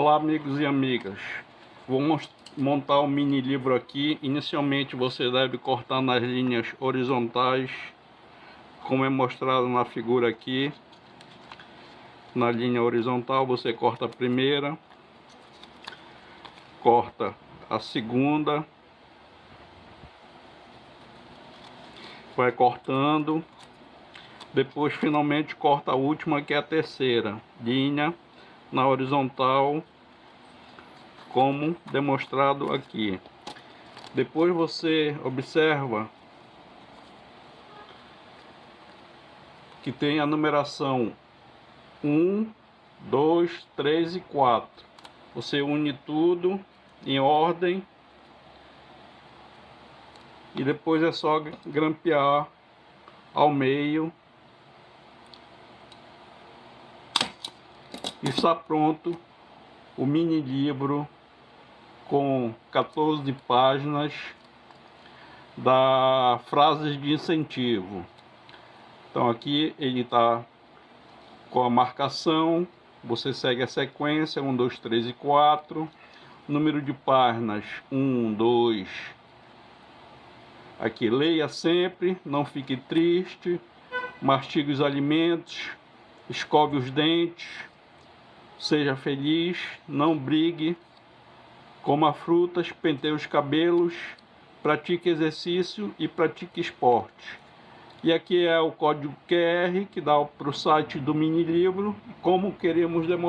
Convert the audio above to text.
Olá amigos e amigas, vou montar um mini livro aqui. Inicialmente você deve cortar nas linhas horizontais, como é mostrado na figura aqui. Na linha horizontal você corta a primeira, corta a segunda, vai cortando, depois finalmente corta a última que é a terceira linha na horizontal como demonstrado aqui. Depois você observa que tem a numeração 1 2 3 e 4 você une tudo em ordem e depois é só grampear ao meio está pronto o mini livro com 14 páginas da frases de incentivo. Então aqui ele está com a marcação, você segue a sequência 1, 2, 3 e 4, número de páginas 1, 2, aqui leia sempre, não fique triste, mastigue os alimentos, escove os dentes, Seja feliz, não brigue, coma frutas, penteie os cabelos, pratique exercício e pratique esporte. E aqui é o código QR que dá para o site do mini livro, como queremos demonstrar.